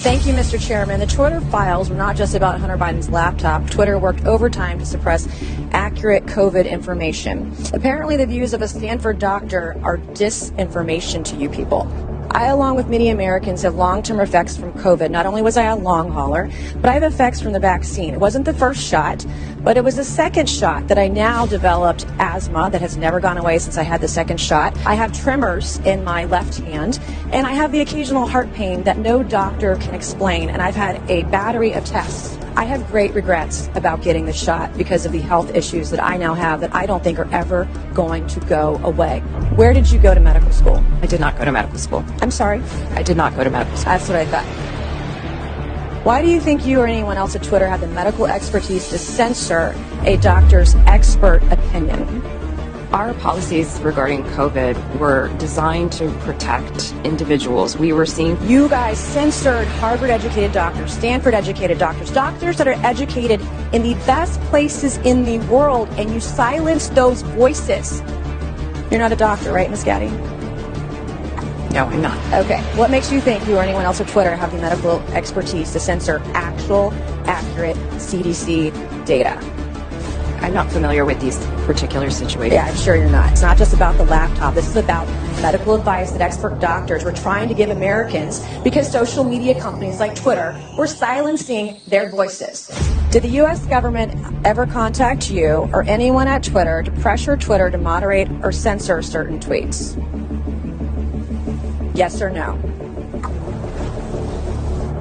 Thank you, Mr. Chairman. The Twitter files were not just about Hunter Biden's laptop. Twitter worked overtime to suppress accurate COVID information. Apparently, the views of a Stanford doctor are disinformation to you people. I, along with many Americans, have long-term effects from COVID. Not only was I a long hauler, but I have effects from the vaccine. It wasn't the first shot, but it was the second shot that I now developed asthma that has never gone away since I had the second shot. I have tremors in my left hand, and I have the occasional heart pain that no doctor can explain. And I've had a battery of tests. I have great regrets about getting the shot because of the health issues that I now have that I don't think are ever going to go away. Where did you go to medical school? I did not go to medical school. I'm sorry. I did not go to medical school. That's what I thought. Why do you think you or anyone else at Twitter have the medical expertise to censor a doctor's expert opinion? Our policies regarding COVID were designed to protect individuals. We were seeing You guys censored Harvard educated doctors, Stanford educated doctors, doctors that are educated in the best places in the world, and you silenced those voices. You're not a doctor, right, Ms. Gadde? no, I'm not. Okay. What makes you think you or anyone else at Twitter have the medical expertise to censor actual, accurate CDC data? I'm not familiar with these particular situations. Yeah, I'm sure you're not. It's not just about the laptop. This is about medical advice that expert doctors were trying to give Americans because social media companies like Twitter were silencing their voices. Did the U.S. government ever contact you or anyone at Twitter to pressure Twitter to moderate or censor certain tweets? Yes or no?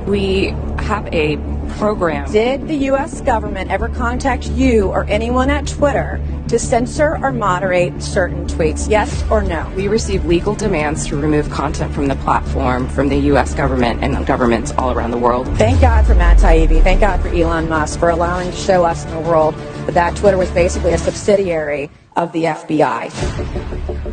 We have a program. Did the U.S. government ever contact you or anyone at Twitter to censor or moderate certain tweets? Yes or no? We receive legal demands to remove content from the platform from the U.S. government and governments all around the world. Thank God for Matt Taibbi. Thank God for Elon Musk for allowing to show us in the world that, that Twitter was basically a subsidiary of the FBI.